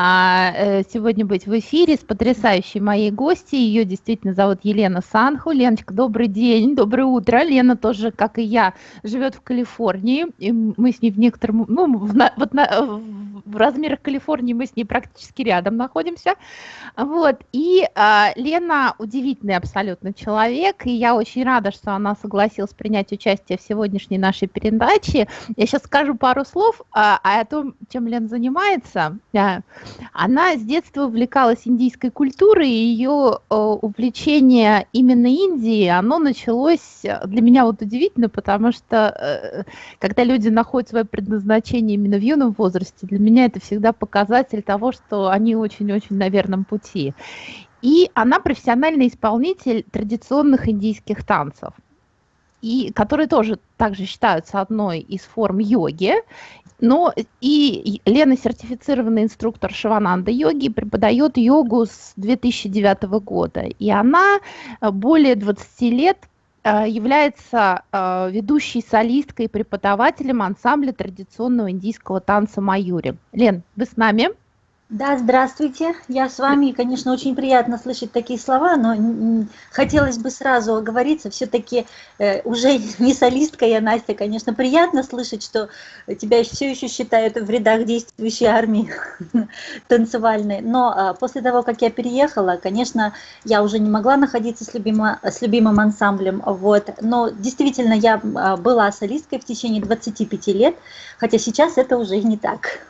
Ah. А, э, сегодня быть в эфире с потрясающей моей гостьей. Ее действительно зовут Елена Санху. Леночка, добрый день, доброе утро. Лена тоже, как и я, живет в Калифорнии. И мы с ней в некотором, ну, в, вот на, в размерах Калифорнии мы с ней практически рядом находимся. Вот. И а, Лена удивительный абсолютно человек, и я очень рада, что она согласилась принять участие в сегодняшней нашей передаче. Я сейчас скажу пару слов а, о том, чем Лена занимается. Она с детства увлекалась индийской культурой, и ее э, увлечение именно Индией, оно началось для меня вот удивительно, потому что э, когда люди находят свое предназначение именно в юном возрасте, для меня это всегда показатель того, что они очень-очень на верном пути. И она профессиональный исполнитель традиционных индийских танцев и которые тоже также считаются одной из форм йоги. Но и Лена сертифицированный инструктор Шивананда йоги, преподает йогу с 2009 года. И она э, более 20 лет э, является э, ведущей солисткой и преподавателем ансамбля традиционного индийского танца Майюри. Лен, вы с нами? Да, здравствуйте. Я с вами, конечно, очень приятно слышать такие слова, но хотелось бы сразу оговориться, все-таки э, уже не солистка я, Настя, конечно, приятно слышать, что тебя все еще считают в рядах действующей армии танцевальной, но а, после того, как я переехала, конечно, я уже не могла находиться с, любимо, с любимым ансамблем, вот, но действительно я а, была солисткой в течение 25 лет, хотя сейчас это уже не так.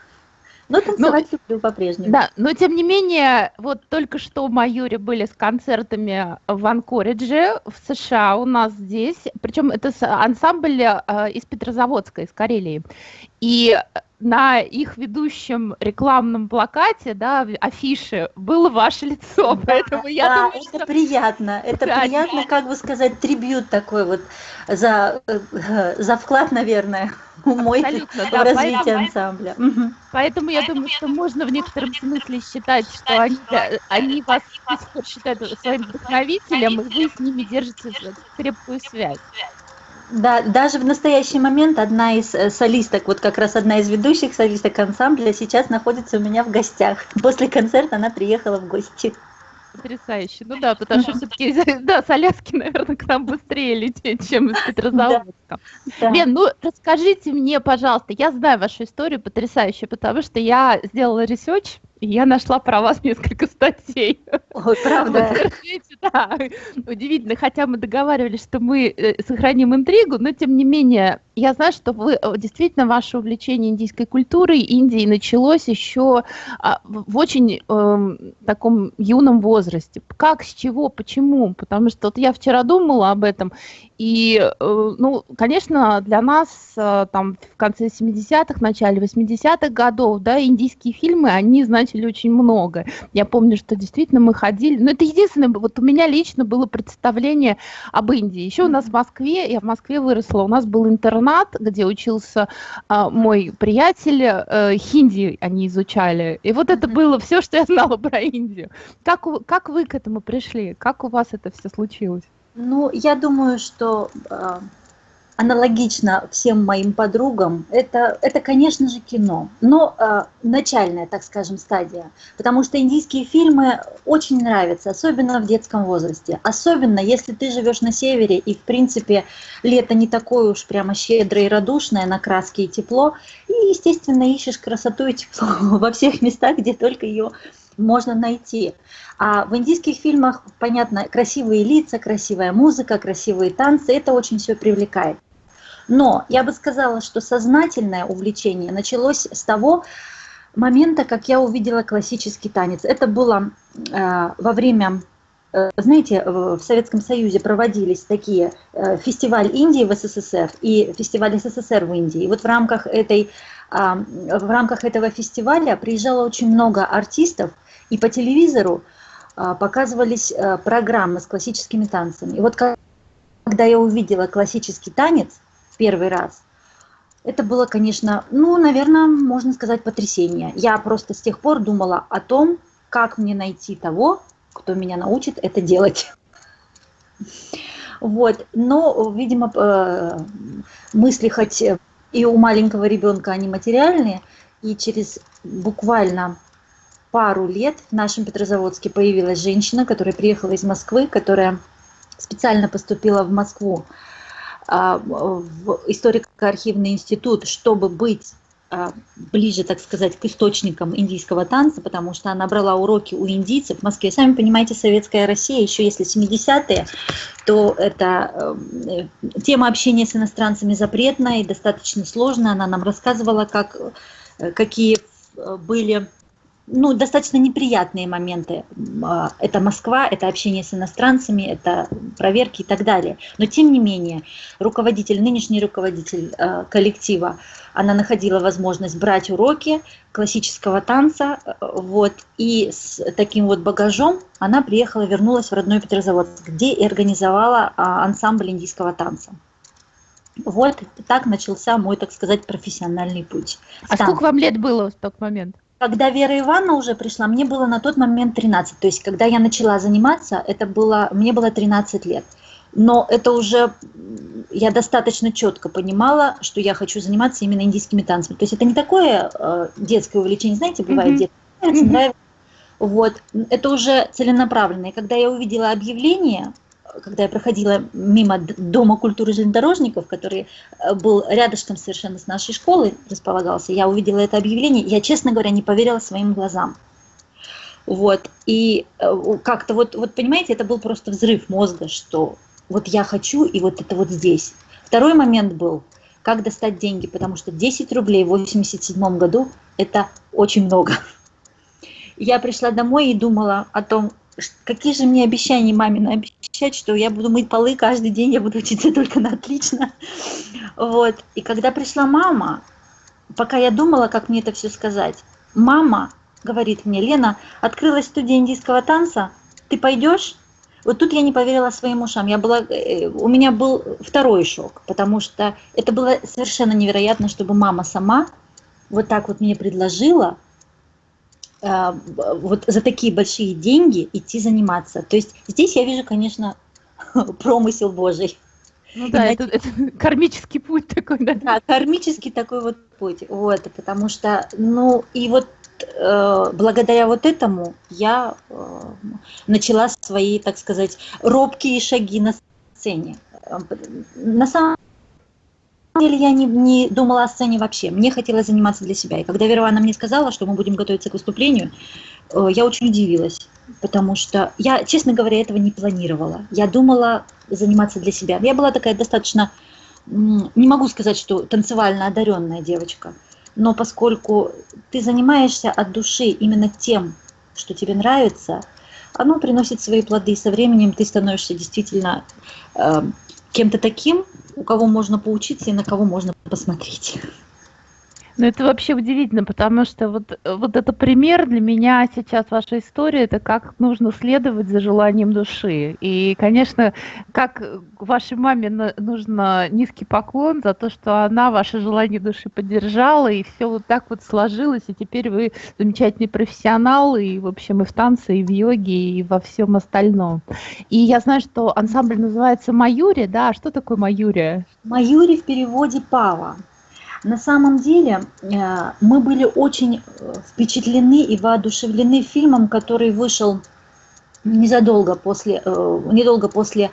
Но танцевать ну, люблю по-прежнему. Да, но тем не менее, вот только что в Майоре были с концертами в Анкоридже, в США у нас здесь, причем это ансамбль э, из Петрозаводска, из Карелии. И на их ведущем рекламном плакате, да, афише, было ваше лицо, да, поэтому я да, думаю, это что... приятно, это да, приятно, как бы сказать, трибют такой вот за, э, за вклад, наверное, мой да, развитие поэтому, ансамбля. Поэтому я думаю, что можно в некотором смысле считать, что они, они вас считают своим вдохновителем, и вы с ними держите крепкую связь. Да, даже в настоящий момент одна из э, солисток, вот как раз одна из ведущих солисток ансамбля сейчас находится у меня в гостях. После концерта она приехала в гости. Потрясающе. Ну да, потому что все-таки, да, с Аляски, наверное, к нам быстрее лететь, чем из Петрозаводска. Да. Да. Лен, ну расскажите мне, пожалуйста, я знаю вашу историю потрясающую, потому что я сделала research я нашла про вас несколько статей. Ой, правда? да, удивительно, хотя мы договаривались, что мы э, сохраним интригу, но тем не менее, я знаю, что вы э, действительно ваше увлечение индийской культурой Индии началось еще а, в очень э, таком юном возрасте. Как, с чего, почему? Потому что вот я вчера думала об этом, и, э, ну, конечно, для нас э, там в конце 70-х, начале 80-х годов, да, индийские фильмы, они значили очень много. Я помню, что действительно мы ходили, но это единственное, вот у меня лично было представление об Индии. Еще у нас в Москве, я в Москве выросла, у нас был интернат, где учился а, мой приятель, а, хинди они изучали. И вот это было все, что я знала про Индию. Как, как вы к этому пришли? Как у вас это все случилось? Ну, я думаю, что э, аналогично всем моим подругам, это, это, конечно же, кино, но э, начальная, так скажем, стадия, потому что индийские фильмы очень нравятся, особенно в детском возрасте, особенно если ты живешь на севере и, в принципе, лето не такое уж прямо щедрое и радушное на краски и тепло, и, естественно, ищешь красоту и тепло во всех местах, где только ее можно найти. А в индийских фильмах, понятно, красивые лица, красивая музыка, красивые танцы, это очень все привлекает. Но я бы сказала, что сознательное увлечение началось с того момента, как я увидела классический танец. Это было э, во время, э, знаете, в Советском Союзе проводились такие э, фестиваль Индии в СССР и фестиваль СССР в Индии. И вот в рамках этой в рамках этого фестиваля приезжало очень много артистов, и по телевизору а, показывались а, программы с классическими танцами. И вот когда я увидела классический танец первый раз, это было, конечно, ну, наверное, можно сказать, потрясение. Я просто с тех пор думала о том, как мне найти того, кто меня научит это делать. Вот, но, видимо, э, мысли хоть и у маленького ребенка они материальные, и через буквально пару лет в нашем Петрозаводске появилась женщина, которая приехала из Москвы, которая специально поступила в Москву в историко-архивный институт, чтобы быть а, ближе, так сказать, к источникам индийского танца, потому что она брала уроки у индийцев в Москве. Сами понимаете, советская Россия, еще если 70-е, то это э, тема общения с иностранцами запретная и достаточно сложная. Она нам рассказывала, как, э, какие э, были ну, достаточно неприятные моменты. А, это Москва, это общение с иностранцами, это проверки и так далее. Но тем не менее, руководитель, нынешний руководитель а, коллектива, она находила возможность брать уроки классического танца, вот, и с таким вот багажом она приехала, вернулась в родной Петрозаводск, где и организовала а, ансамбль индийского танца. Вот так начался мой, так сказать, профессиональный путь. А сколько вам лет было в тот момент? Когда Вера Ивановна уже пришла, мне было на тот момент 13. То есть, когда я начала заниматься, это было, мне было 13 лет. Но это уже я достаточно четко понимала, что я хочу заниматься именно индийскими танцами. То есть это не такое э, детское увлечение, знаете, бывает mm-hmm. детское, mm-hmm. нравится. Вот, это уже целенаправленное. Когда я увидела объявление, когда я проходила мимо Дома культуры железнодорожников, который э, был рядышком совершенно с нашей школой, располагался, я увидела это объявление, я, честно говоря, не поверила своим глазам. Вот, и э, как-то вот, вот, понимаете, это был просто взрыв мозга, что вот я хочу, и вот это вот здесь. Второй момент был, как достать деньги, потому что 10 рублей в 87 году – это очень много. Я пришла домой и думала о том, какие же мне обещания маме обещать, что я буду мыть полы каждый день, я буду учиться только на отлично. Вот. И когда пришла мама, пока я думала, как мне это все сказать, мама говорит мне, Лена, открылась студия индийского танца, ты пойдешь? Вот тут я не поверила своим ушам. Я была, э, у меня был второй шок, потому что это было совершенно невероятно, чтобы мама сама вот так вот мне предложила вот за такие большие деньги идти заниматься. То есть здесь я вижу, конечно, промысел Божий. Ну да, это, это кармический путь такой, да? Да, кармический такой вот путь. Вот, потому что, ну, и вот э, благодаря вот этому я э, начала свои, так сказать, робкие шаги на сцене. Э, на самом деле я не, не думала о сцене вообще. Мне хотелось заниматься для себя. И когда Вера мне сказала, что мы будем готовиться к выступлению, э, я очень удивилась, потому что я, честно говоря, этого не планировала. Я думала заниматься для себя. Я была такая достаточно, не могу сказать, что танцевально одаренная девочка, но поскольку ты занимаешься от души именно тем, что тебе нравится, оно приносит свои плоды. И со временем ты становишься действительно э, кем-то таким, у кого можно поучиться и на кого можно посмотреть. Ну, это вообще удивительно, потому что вот, вот это пример для меня сейчас ваша история, это как нужно следовать за желанием души. И, конечно, как вашей маме нужно низкий поклон за то, что она ваше желание души поддержала, и все вот так вот сложилось, и теперь вы замечательный профессионал, и, в общем, и в танце, и в йоге, и во всем остальном. И я знаю, что ансамбль называется «Маюри», да? А что такое «Маюри»? «Маюри» в переводе «Пава». На самом деле э, мы были очень э, впечатлены и воодушевлены фильмом, который вышел незадолго после, э, недолго после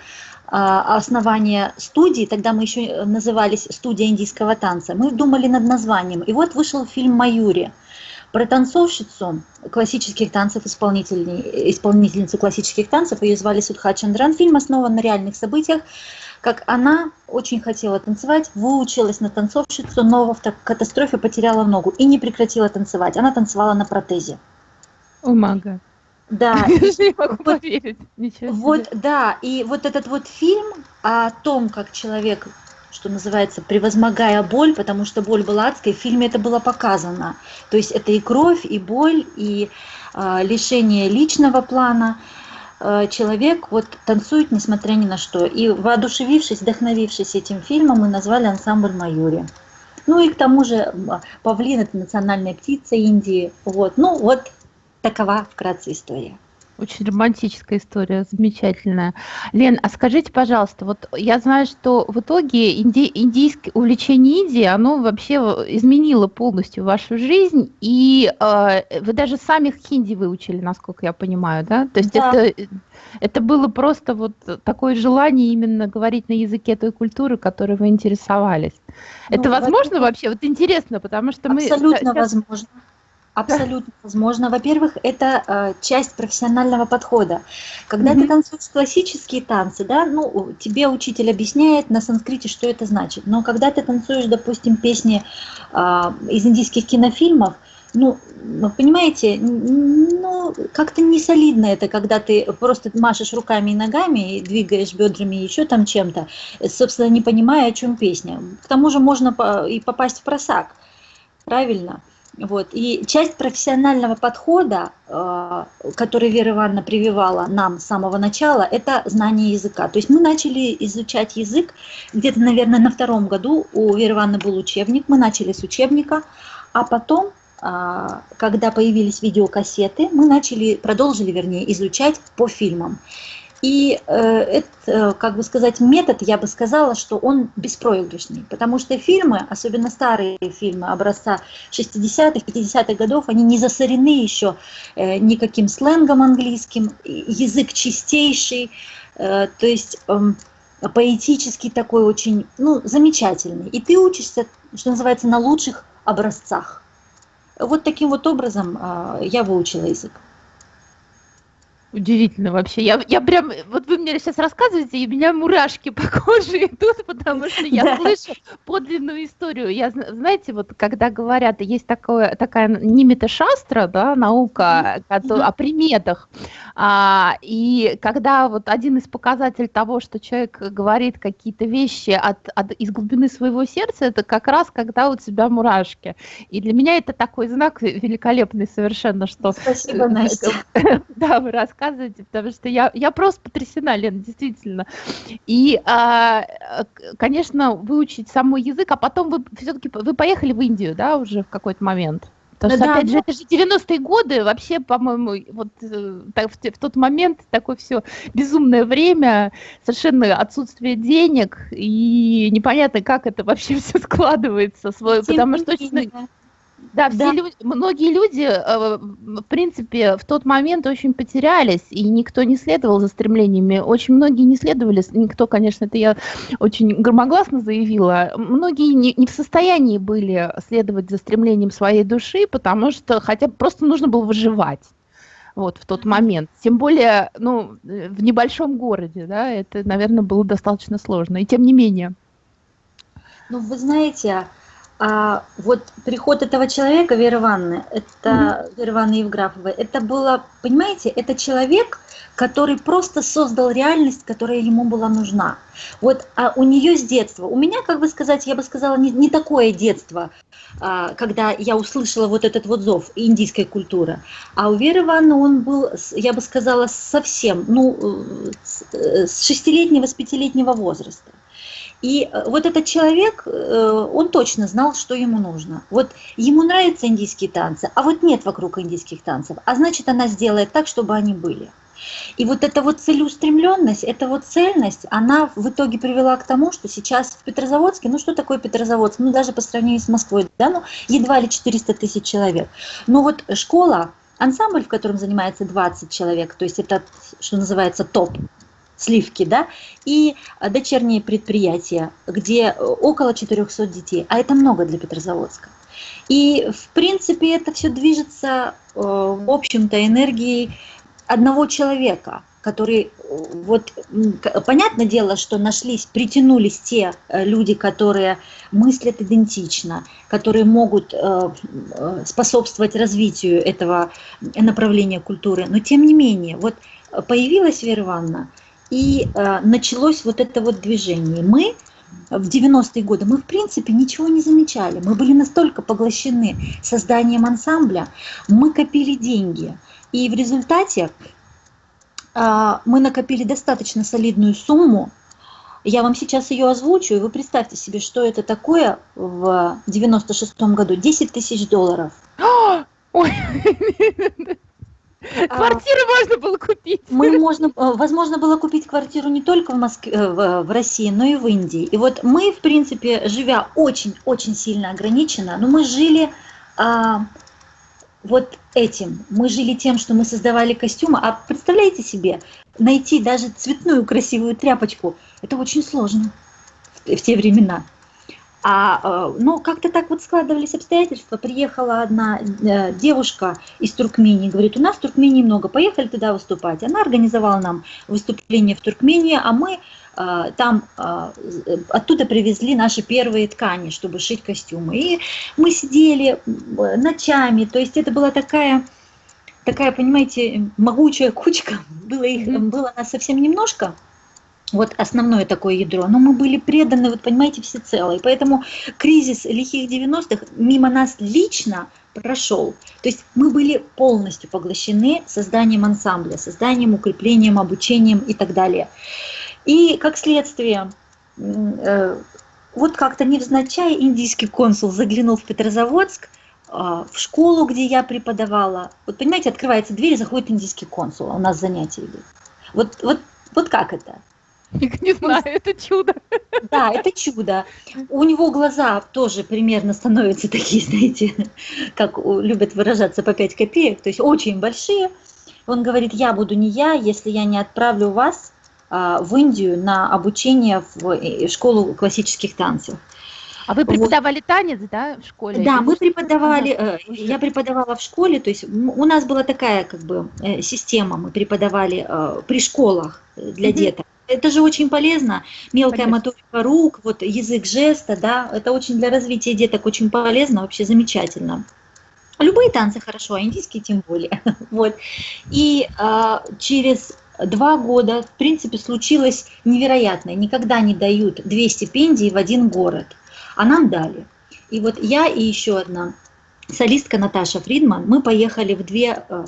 а, основания студии, тогда мы еще назывались «Студия индийского танца», мы думали над названием. И вот вышел фильм «Маюри» про танцовщицу классических танцев, исполнительницу классических танцев, ее звали Судха Чандран. Фильм основан на реальных событиях, как она очень хотела танцевать, выучилась на танцовщицу, но в катастрофе потеряла ногу и не прекратила танцевать. Она танцевала на протезе. О, мага. Да. не могу вот, поверить. Ничего вот, да, и вот этот вот фильм о том, как человек, что называется, превозмогая боль, потому что боль была адской, в фильме это было показано. То есть это и кровь, и боль, и э, лишение личного плана. Э, человек вот танцует несмотря ни на что. И воодушевившись, вдохновившись этим фильмом, мы назвали ансамбль «Майори». Ну и к тому же павлин – это национальная птица Индии. Вот. Ну вот такова вкратце история. Очень романтическая история, замечательная. Лен, а скажите, пожалуйста, вот я знаю, что в итоге инди, индийское увлечение Индии, оно вообще изменило полностью вашу жизнь, и э, вы даже сами хинди выучили, насколько я понимаю, да? То есть да. это, это было просто вот такое желание именно говорить на языке той культуры, которой вы интересовались. Ну, это возможно вообще? Вот интересно, потому что мы... Абсолютно возможно. Абсолютно возможно. Во-первых, это э, часть профессионального подхода. Когда mm-hmm. ты танцуешь классические танцы, да, ну, тебе учитель объясняет на санскрите, что это значит. Но когда ты танцуешь, допустим, песни э, из индийских кинофильмов, ну, понимаете, ну, как-то не солидно это, когда ты просто машешь руками и ногами, и двигаешь бедрами, еще там чем-то, собственно, не понимая, о чем песня. К тому же можно и попасть в просак, правильно? Вот. И часть профессионального подхода, э, который Вера Ивановна прививала нам с самого начала, это знание языка. То есть мы начали изучать язык где-то, наверное, на втором году. У Веры Ивановны был учебник, мы начали с учебника, а потом, э, когда появились видеокассеты, мы начали, продолжили, вернее, изучать по фильмам. И э, это, как бы сказать, метод, я бы сказала, что он беспроигрышный, потому что фильмы, особенно старые фильмы образца 60-х, 50-х годов, они не засорены еще э, никаким сленгом английским, язык чистейший, э, то есть э, поэтический такой очень, ну, замечательный. И ты учишься, что называется, на лучших образцах. Вот таким вот образом э, я выучила язык. Удивительно вообще. Я, я прям, вот вы мне сейчас рассказываете, и у меня мурашки по коже идут, потому что я слышу подлинную историю. Я, знаете, вот когда говорят, есть такое, такая нимита шастра, да, наука о приметах, а, и когда вот один из показателей того, что человек говорит какие-то вещи от, от, из глубины своего сердца, это как раз когда у тебя мурашки. И для меня это такой знак великолепный совершенно, что... Спасибо, Настя. Да, вы рассказываете рассказываете, потому что я, я просто потрясена, Лена, действительно. И, а, конечно, выучить самый язык, а потом вы все-таки вы поехали в Индию, да, уже в какой-то момент? Потому что, да, опять же, это же 90-е годы, вообще, по-моему, вот э, в, в тот момент такое все безумное время, совершенно отсутствие денег, и непонятно, как это вообще все складывается, свой, потому что точно... Да, все да. Люди, многие люди, э, в принципе, в тот момент очень потерялись, и никто не следовал за стремлениями. Очень многие не следовали, никто, конечно, это я очень громогласно заявила, многие не, не в состоянии были следовать за стремлением своей души, потому что хотя бы просто нужно было выживать вот в тот момент. Тем более, ну, в небольшом городе, да, это, наверное, было достаточно сложно. И тем не менее. Ну, вы знаете, а вот приход этого человека, Веры Ивановны, это mm-hmm. Вера Ивановна Евграфова, это было, понимаете, это человек, который просто создал реальность, которая ему была нужна. Вот а у нее с детства, у меня, как бы сказать, я бы сказала, не, не такое детство, а, когда я услышала вот этот вот зов индийской культуры, а у Веры Ивановны он был, я бы сказала, совсем, ну, э, с шестилетнего, с пятилетнего возраста. И э, вот этот человек, э, он точно знал, что ему нужно. Вот ему нравятся индийские танцы, а вот нет вокруг индийских танцев, а значит она сделает так, чтобы они были. И вот эта вот целеустремленность, эта вот цельность, она в итоге привела к тому, что сейчас в Петрозаводске, ну что такое Петрозаводск, ну даже по сравнению с Москвой, да, ну едва ли 400 тысяч человек. Но вот школа, ансамбль, в котором занимается 20 человек, то есть это, что называется, топ, сливки, да, и дочерние предприятия, где около 400 детей, а это много для Петрозаводска. И, в принципе, это все движется, э, в общем-то, энергией одного человека, который, вот, понятное дело, что нашлись, притянулись те э, люди, которые мыслят идентично, которые могут э, способствовать развитию этого направления культуры, но тем не менее, вот появилась Вера Ивановна, и э, началось вот это вот движение. Мы в 90-е годы, мы в принципе ничего не замечали. Мы были настолько поглощены созданием ансамбля, мы копили деньги. И в результате э, мы накопили достаточно солидную сумму. Я вам сейчас ее озвучу, и вы представьте себе, что это такое в 96-м году. 10 тысяч долларов. Ой, Квартиру можно было купить. Мы можно, возможно было купить квартиру не только в Москве, в, в России, но и в Индии. И вот мы, в принципе, живя очень-очень сильно ограниченно, но мы жили а, вот этим. Мы жили тем, что мы создавали костюмы. А представляете себе, найти даже цветную красивую тряпочку, это очень сложно в, в те времена. А, э, ну, как-то так вот складывались обстоятельства. Приехала одна э, девушка из Туркмении, говорит, у нас в Туркмении много, поехали туда выступать. Она организовала нам выступление в Туркмении, а мы э, там оттуда привезли наши первые ткани, чтобы шить костюмы. И мы сидели ночами, то есть это была такая такая, понимаете, могучая кучка, было, их, было нас совсем немножко, вот основное такое ядро, но мы были преданы, вот понимаете, всецело. И поэтому кризис лихих 90-х мимо нас лично прошел. То есть мы были полностью поглощены созданием ансамбля, созданием, укреплением, обучением и так далее. И как следствие, э, вот как-то невзначай индийский консул заглянул в Петрозаводск, э, в школу, где я преподавала. Вот понимаете, открывается дверь, заходит индийский консул, а у нас занятия идут. Вот, вот, вот как это? Не знаю, это чудо. Да, это чудо. У него глаза тоже примерно становятся такие, знаете, как любят выражаться по 5 копеек, то есть очень большие. Он говорит, я буду не я, если я не отправлю вас а, в Индию на обучение в э, школу классических танцев. А вы преподавали вот. танец, да, в школе? Да, мы преподавали, э, я преподавала в школе, то есть у нас была такая как бы э, система, мы преподавали при школах для деток. Это же очень полезно. Мелкая Конечно. моторика рук, вот язык жеста, да, это очень для развития деток очень полезно, вообще замечательно. Любые танцы хорошо, а индийские тем более. вот. И а, через два года, в принципе, случилось невероятное. Никогда не дают две стипендии в один город, а нам дали. И вот я и еще одна солистка Наташа Фридман, мы поехали в две э,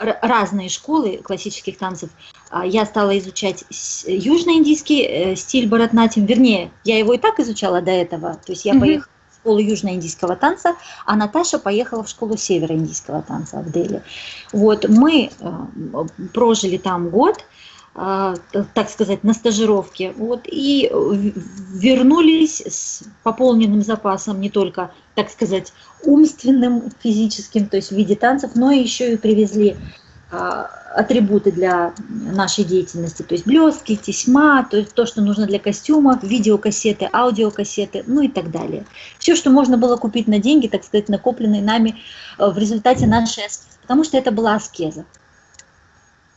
разные школы классических танцев. А, я стала изучать южноиндийский э, стиль Баратнатим, вернее, я его и так изучала до этого, то есть я mm-hmm. поехала в школу южноиндийского танца, а Наташа поехала в школу североиндийского танца в Дели. Вот, мы э, прожили там год, так сказать, на стажировке, вот, и вернулись с пополненным запасом не только, так сказать, умственным, физическим, то есть в виде танцев, но еще и привезли а, атрибуты для нашей деятельности, то есть блестки, тесьма, то есть то, что нужно для костюмов, видеокассеты, аудиокассеты, ну и так далее. Все, что можно было купить на деньги, так сказать, накопленные нами э, в результате нашей аскезы, потому что это была аскеза.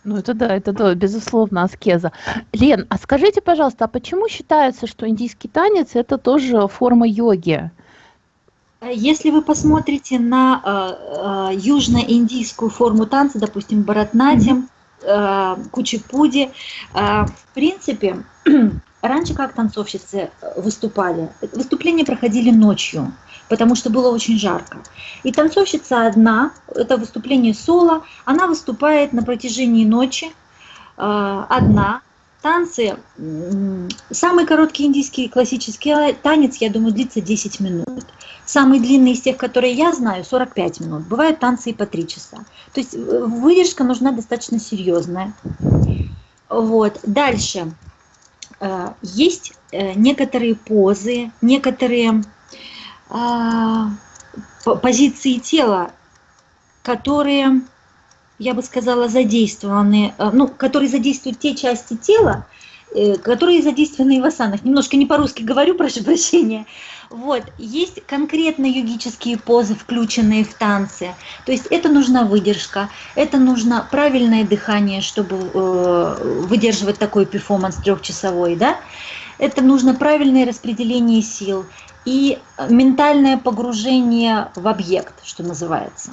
Ну, это да, это да, безусловно, аскеза. Лен, а скажите, пожалуйста, а почему считается, что индийский танец – это тоже форма йоги? Если вы посмотрите на э, э, южно-индийскую форму танца, допустим, баратнатим, э, кучипуди, э, в принципе, раньше как танцовщицы выступали? Выступления проходили ночью потому что было очень жарко. И танцовщица одна, это выступление соло, она выступает на протяжении ночи, э, одна. Танцы, самый короткий индийский классический танец, я думаю, длится 10 минут. Самый длинный из тех, которые я знаю, 45 минут. Бывают танцы и по 3 часа. То есть э, выдержка нужна достаточно серьезная. Вот. Дальше. Э, есть некоторые позы, некоторые позиции тела, которые, я бы сказала, задействованы, э, ну, которые задействуют те части тела, э, которые задействованы в асанах. Немножко не по-русски говорю, прошу прощения. Вот, есть конкретно йогические позы, включенные в танцы. То есть это нужна выдержка, это нужно правильное дыхание, чтобы э, выдерживать такой перформанс трехчасовой, да. Это нужно правильное распределение сил, и ментальное погружение в объект, что называется.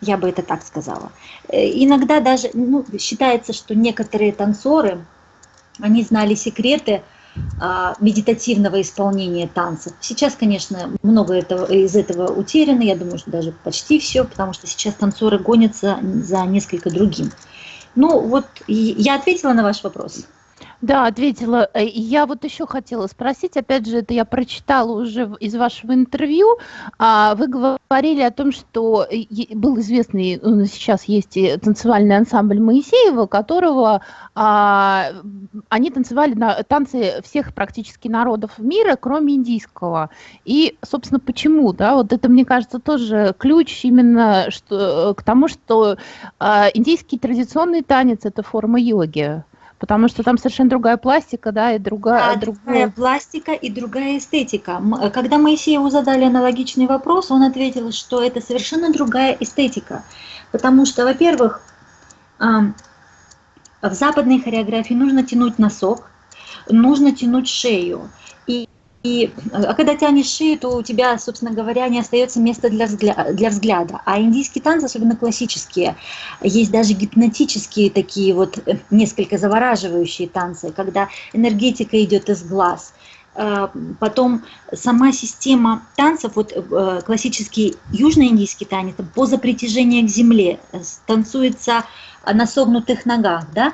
Я бы это так сказала. Э, иногда даже ну, считается, что некоторые танцоры, они знали секреты а, медитативного исполнения танцев. Сейчас, конечно, много этого, из этого утеряно, я думаю, что даже почти все, потому что сейчас танцоры гонятся за несколько другим. Ну вот, я ответила на ваш вопрос. Да, ответила. Э, я вот еще хотела спросить, опять же, это я прочитала уже из вашего интервью. А, вы говорили о том, что был известный, ну, сейчас есть танцевальный ансамбль Моисеева, которого а, они танцевали на танцы всех практически народов мира, кроме индийского. И, собственно, почему? Да, вот это, мне кажется, тоже ключ именно что, к тому, что индийский традиционный танец – это форма йоги. Потому что там совершенно другая пластика, да, и другая... Да, другая пластика и другая эстетика. Когда Моисееву задали аналогичный вопрос, он ответил, что это совершенно другая эстетика. Потому что, во-первых, в западной хореографии нужно тянуть носок, нужно тянуть шею. И и а когда тянешь шею, то у тебя, собственно говоря, не остается места для, взгля для взгляда. А индийские танцы, особенно классические, есть даже гипнотические такие вот э, несколько завораживающие танцы, когда энергетика идет из глаз. Э, потом сама система танцев, вот э, классический южноиндийский танец, поза притяжения к земле, танцуется на согнутых ногах, да,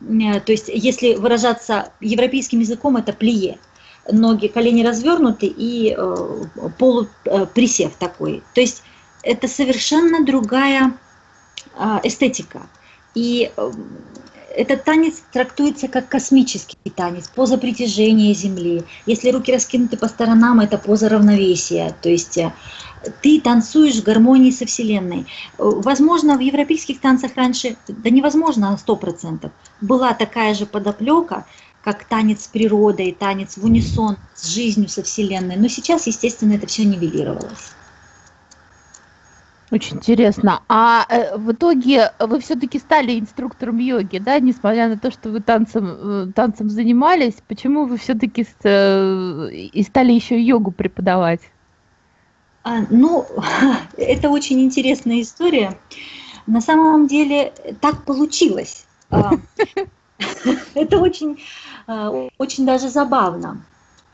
то есть если выражаться европейским языком, это плие ноги, колени развернуты и э, полуприсев э, такой. То есть это совершенно другая э, эстетика. И э, этот танец трактуется как космический танец, поза притяжения Земли. Если руки раскинуты по сторонам, это поза равновесия. То есть ты танцуешь в гармонии со Вселенной. Возможно, в европейских танцах раньше, да невозможно на 100%, была такая же подоплека, как танец с природой, танец в унисон с жизнью, со Вселенной. Но сейчас, естественно, это все нивелировалось. Очень интересно. А э, в итоге вы все-таки стали инструктором йоги, да, несмотря на то, что вы танцем, э, танцем занимались, почему вы все-таки э, и стали еще йогу преподавать? А, ну, это очень интересная история. На самом деле так получилось. Это очень, э, очень даже забавно.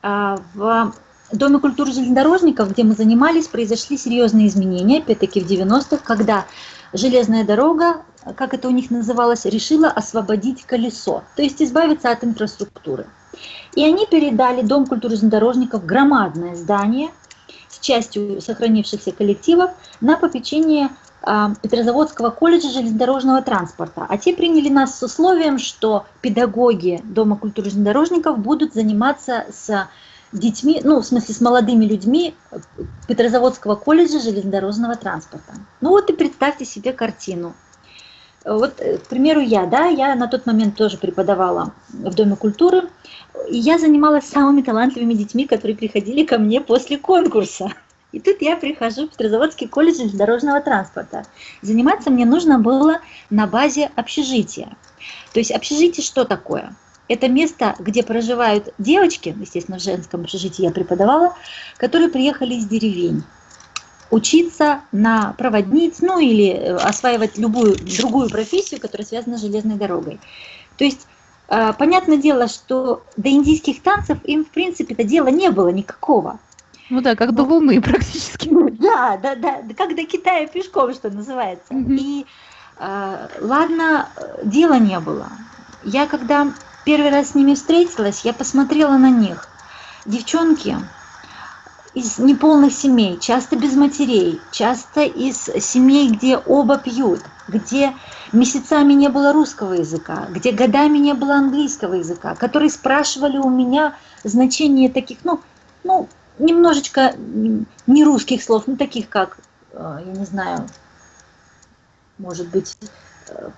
А, в Доме культуры железнодорожников, где мы занимались, произошли серьезные изменения, опять-таки в 90-х, когда железная дорога, как это у них называлось, решила освободить колесо, то есть избавиться от инфраструктуры. И они передали Дом культуры железнодорожников, громадное здание с частью сохранившихся коллективов, на попечение Петрозаводского колледжа железнодорожного транспорта. А те приняли нас с условием, что педагоги Дома культуры железнодорожников будут заниматься с детьми, ну, в смысле, с молодыми людьми Петрозаводского колледжа железнодорожного транспорта. Ну вот и представьте себе картину. Вот, э, к примеру, я, да, я на тот момент тоже преподавала в Доме культуры, и я занималась самыми талантливыми детьми, которые приходили ко мне после конкурса. И тут я прихожу в Петрозаводский колледж железнодорожного транспорта. Заниматься мне нужно было на базе общежития. То есть общежитие что такое? Это место, где проживают девочки, естественно, в женском общежитии я преподавала, которые приехали из деревень учиться на проводниц, ну или э, осваивать любую другую профессию, которая связана с железной дорогой. То есть, э, понятное дело, что до индийских танцев им, в принципе, это дела не было никакого. Ну да, как до Луны практически. Да, да, да, как до Китая пешком, что называется. И э, ладно, дела не было. Я когда первый раз с ними встретилась, я посмотрела на них. Девчонки из неполных семей, часто без матерей, часто из семей, где оба пьют, где месяцами не было русского языка, где годами не было английского языка, которые спрашивали у меня значение таких, ну, ну, немножечко не русских слов, ну таких как, э, я не знаю, может быть, э,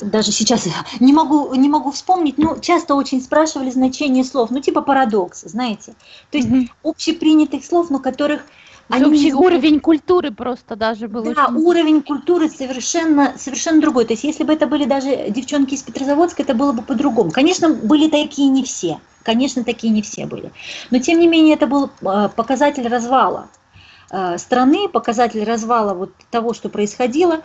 даже сейчас не могу, не могу вспомнить, но часто очень спрашивали значение слов, ну типа парадокс, знаете. То есть общепринятых слов, но которых они общий уровень культуры просто даже был. Да, очень... уровень культуры совершенно, совершенно другой. То есть если бы это были даже девчонки из Петрозаводска, это было бы по-другому. Конечно, были такие не все. Конечно, такие не все были. Но тем не менее это был э, показатель развала э, страны, показатель развала вот того, что происходило.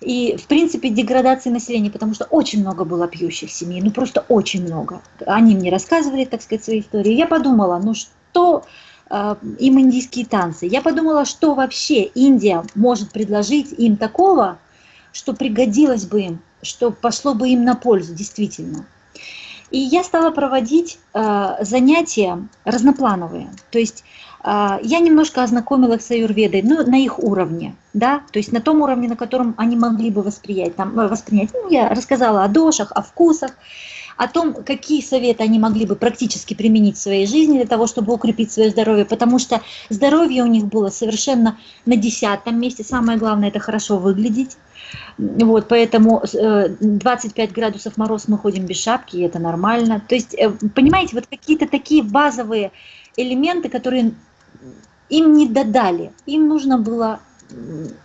И, в принципе, деградации населения, потому что очень много было пьющих семей, ну просто очень много. Они мне рассказывали, так сказать, свои истории. Я подумала, ну что им индийские танцы? Я подумала, что вообще Индия может предложить им такого, что пригодилось бы им, что пошло бы им на пользу, действительно. И я стала проводить э, занятия разноплановые. То есть э, я немножко ознакомилась с аюрведой, ну, на их уровне, да, то есть на том уровне, на котором они могли бы восприять. Там, э, воспринять. Ну, я рассказала о дошах, о вкусах, о том, какие советы они могли бы практически применить в своей жизни для того, чтобы укрепить свое здоровье, потому что здоровье у них было совершенно на десятом месте. Самое главное – это хорошо выглядеть. Вот, поэтому 25 э, градусов мороз мы ходим без шапки, и это нормально. То есть, э, понимаете, вот какие-то такие базовые элементы, которые им не додали. Им нужно было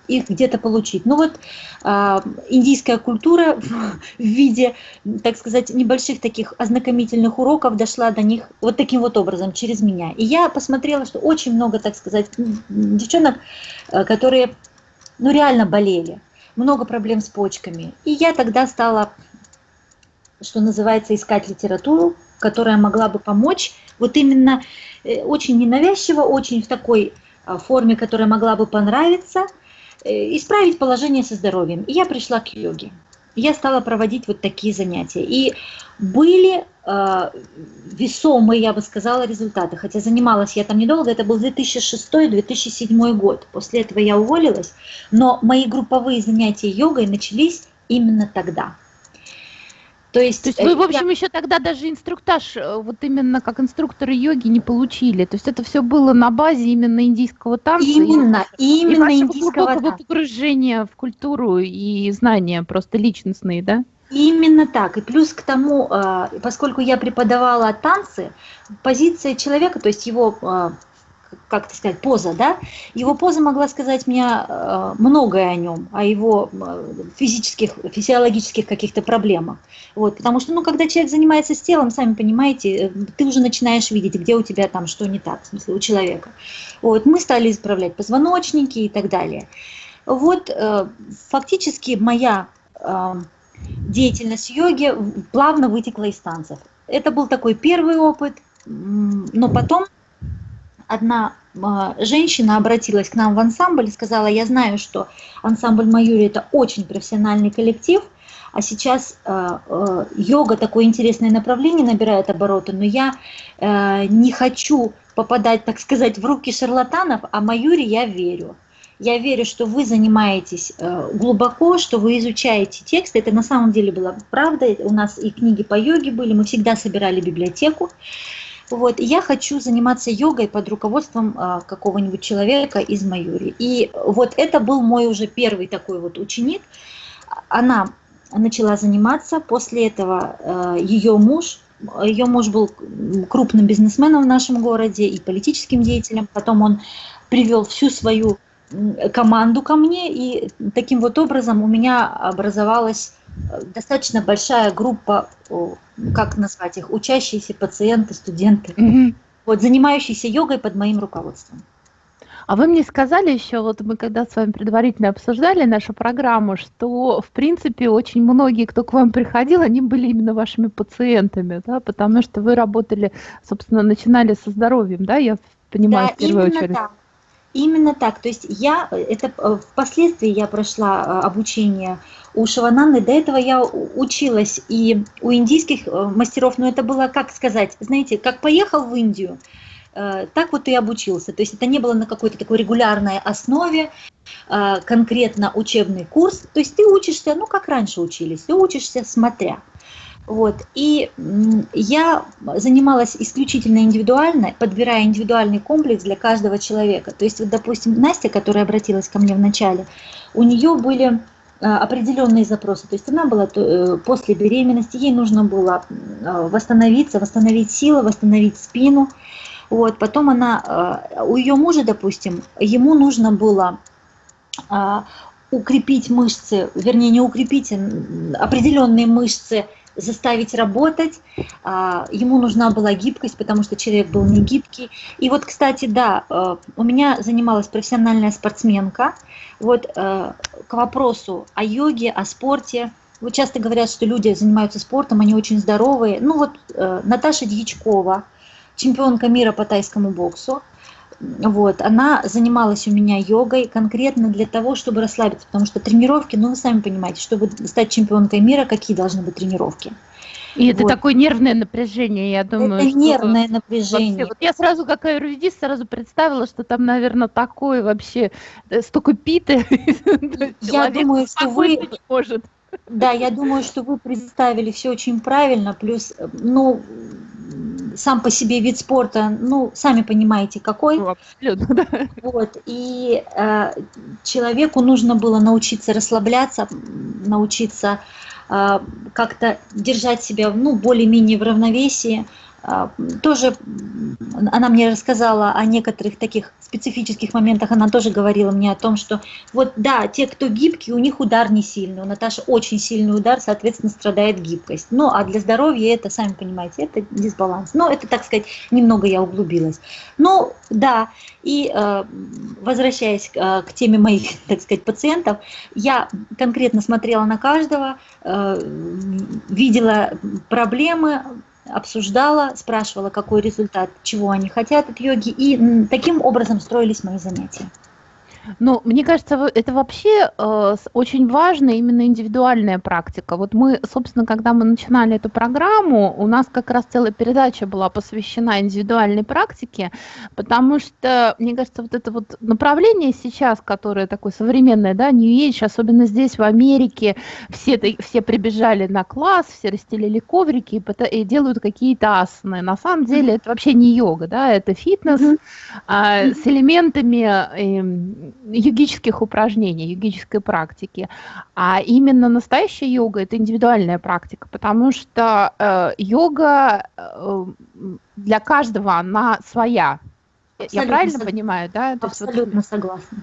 их где-то получить. Ну вот э, индийская культура в, в виде, так сказать, небольших таких ознакомительных уроков дошла до них вот таким вот образом, через меня. И я посмотрела, что очень много, так сказать, девчонок, э, которые, ну реально болели много проблем с почками. И я тогда стала, что называется, искать литературу, которая могла бы помочь вот именно э, очень ненавязчиво, очень в такой форме, которая могла бы понравиться, э, исправить положение со здоровьем. И я пришла к йоге я стала проводить вот такие занятия. И были э, весомые, я бы сказала, результаты. Хотя занималась я там недолго, это был 2006-2007 год. После этого я уволилась, но мои групповые занятия йогой начались именно тогда. То есть, То есть вы, в общем, я... еще тогда даже инструктаж, э, вот именно как инструкторы йоги, не получили. То есть это все было на базе именно индийского танца. Именно, и, именно и индийского танца. погружения в культуру и знания просто личностные, да? Именно так. И плюс к тому, э, поскольку я преподавала танцы, позиция человека, то есть его э, как это сказать, поза, да, его поза могла сказать мне э, многое о нем, о его э, физических, физиологических каких-то проблемах. Вот, потому что, ну, когда человек занимается с телом, сами понимаете, э, ты уже начинаешь видеть, где у тебя там что не так, в смысле, у человека. Вот, мы стали исправлять позвоночники и так далее. Вот, фактически моя деятельность йоги плавно вытекла из танцев. Это был такой первый опыт, но потом одна а, женщина обратилась к нам в ансамбль и сказала, я знаю, что ансамбль Маюри это очень профессиональный коллектив, а сейчас э, э, йога такое интересное направление набирает обороты, но я не хочу попадать, так сказать, в руки шарлатанов, а Маюри я верю. Я верю, что вы занимаетесь глубоко, что вы изучаете тексты. Это на самом деле была правда. У нас и книги по йоге были, мы всегда собирали библиотеку. Вот, я хочу заниматься йогой под руководством а, какого-нибудь человека из Майори. И вот это был мой уже первый такой вот ученик. Она начала заниматься, после этого а, ее муж, ее муж был крупным бизнесменом в нашем городе и политическим деятелем, потом он привел всю свою команду ко мне, и таким вот образом у меня образовалась достаточно большая группа, как назвать их, учащиеся пациенты, студенты, угу. вот, занимающиеся йогой под моим руководством. А вы мне сказали еще, вот мы когда с вами предварительно обсуждали нашу программу, что, в принципе, очень многие, кто к вам приходил, они были именно вашими пациентами, да, потому что вы работали, собственно, начинали со здоровьем, да, я понимаю, да, в первую очередь. Так. Именно так. То есть я, это э, впоследствии я прошла э, обучение у Шивананды. До этого я училась и у индийских э, мастеров, но это было, как сказать, знаете, как поехал в Индию, так вот и обучился. То есть это не было на какой-то такой регулярной основе, конкретно учебный курс. То есть ты учишься, ну как раньше учились, ты учишься смотря. Вот. И я занималась исключительно индивидуально, подбирая индивидуальный комплекс для каждого человека. То есть, вот, допустим, Настя, которая обратилась ко мне в начале, у нее были а, определенные запросы. То есть она была э, после беременности, ей нужно было а, восстановиться, восстановить силы, восстановить спину. Вот. Потом она, а, у ее мужа, допустим, ему нужно было укрепить мышцы, вернее не укрепить, определенные мышцы заставить работать, а, ему нужна была гибкость, потому что человек был не гибкий. И вот, кстати, да, э, у меня занималась профессиональная спортсменка. Вот э, к вопросу о йоге, о спорте. Вот часто говорят, что люди занимаются спортом, они очень здоровые. Ну вот э, Наташа Дьячкова, чемпионка мира по тайскому боксу, вот, она занималась у меня йогой конкретно для того, чтобы расслабиться, потому что тренировки, ну вы сами понимаете, чтобы стать чемпионкой мира, какие должны быть тренировки. И это вот. такое нервное напряжение, я думаю. Это нервное напряжение. Вообще, вот я сразу, как аюрведист, сразу представила, что там, наверное, такое вообще, э, столько питы. Я думаю, что вы... Может. Да, я думаю, что вы представили все очень правильно, плюс, э, ну, сам по себе вид спорта, ну, сами понимаете, какой. Ну, абсолютно, да. Вот, и э, человеку нужно было научиться расслабляться, научиться э, как-то держать себя, ну, более-менее в равновесии, тоже она мне рассказала о некоторых таких специфических моментах, она тоже говорила мне о том, что вот да, те, кто гибкий, у них удар не сильный, у Наташи очень сильный удар, соответственно, страдает гибкость. Ну, а для здоровья это, сами понимаете, это дисбаланс. Но это, так сказать, немного я углубилась. Ну, да, и э, возвращаясь э, к теме моих, так сказать, пациентов, я конкретно смотрела на каждого, э, видела проблемы, обсуждала, спрашивала, какой результат, чего они хотят от йоги, и таким образом строились мои занятия. Ну, мне кажется, это вообще э, очень важная именно индивидуальная практика. Вот мы, собственно, когда мы начинали эту программу, у нас как раз целая передача была посвящена индивидуальной практике, потому что, мне кажется, вот это вот направление сейчас, которое такое современное, да, New Age, особенно здесь, в Америке, все, все прибежали на класс, все расстелили коврики и, и делают какие-то асаны. На самом деле это вообще не йога, да, это фитнес mm-hmm. а, с элементами... Э, йогических упражнений, йогической практики. А именно настоящая йога – это индивидуальная практика, потому что э, йога э, для каждого, она своя. Абсолютно Я правильно сог... понимаю, да? То Абсолютно вот... согласна.